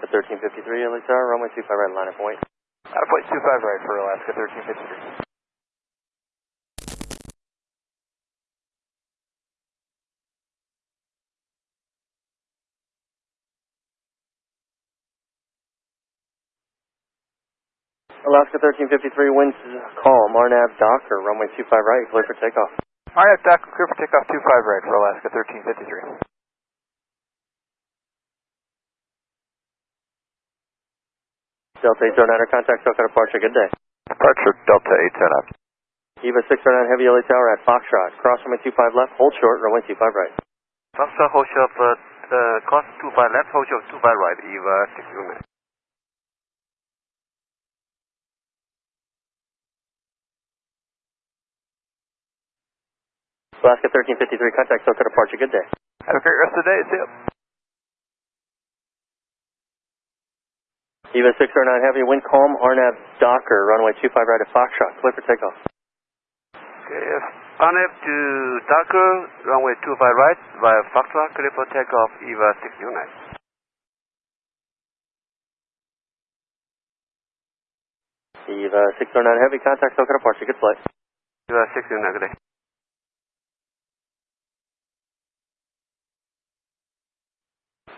1353, LA Tower, runway 25 right, line up point. Uh, point 25 right for Alaska 1353. Alaska 1353, winds calm, RNAV Docker, runway 25 right, clear for takeoff. Alright, Doc, clear for takeoff 25 right for Alaska 1353. Delta 809er, contact SoCal departure, good day. Departure Delta 809. EVA 609 Heavy LA Tower at Foxtrot, cross runway 25 left, hold short, runway 25 right. Foxtrot hold short, uh, uh, cross 25 left, hold short 25 right, EVA 609. Alaska 1353, contact SoCal departure, good day. Have a great rest of the day, see ya. EVA 609 Heavy, wind calm, RNAV Docker, runway 25 right at Foxtrot, clear for takeoff. Okay, RNAV to Docker, runway 25 right, via Foxtrot, clear for takeoff, EVA 609. EVA 609 Heavy, contact SoCal departure, good flight. EVA 609, good day.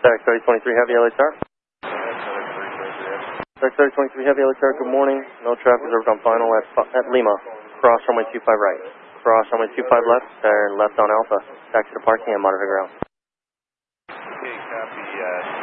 Static 3023 Heavy. Static 3023 Heavy Electric, good morning. No traffic observed on final at, at Lima. Cross runway 25 right. Cross runway 25 left, turn left on Alpha. Taxi to parking and monitor ground. Okay, copy. Uh